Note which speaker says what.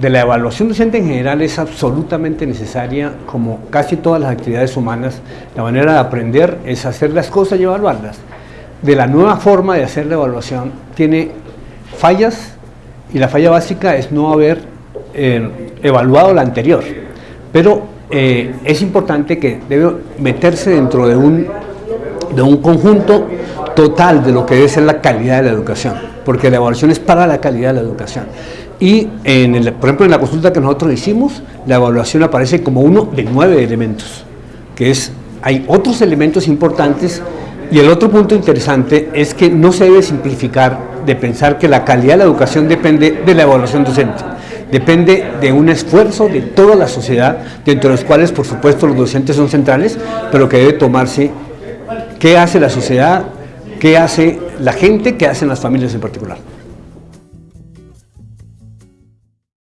Speaker 1: de la evaluación docente en general es absolutamente necesaria, como casi todas las actividades humanas, la manera de aprender es hacer las cosas y evaluarlas. De la nueva forma de hacer la evaluación tiene fallas y la falla básica es no haber eh, evaluado la anterior. Pero eh, es importante que debe meterse dentro de un, de un conjunto total de lo que debe ser la calidad de la educación, porque la evaluación es para la calidad de la educación. Y, en el, por ejemplo, en la consulta que nosotros hicimos, la evaluación aparece como uno de nueve elementos, que es, hay otros elementos importantes y el otro punto interesante es que no se debe simplificar de pensar que la calidad de la educación depende de la evaluación docente. Depende de un esfuerzo de toda la sociedad, dentro de los cuales, por supuesto, los docentes son centrales, pero que debe tomarse qué hace la sociedad, qué hace la gente, qué hacen las familias en particular.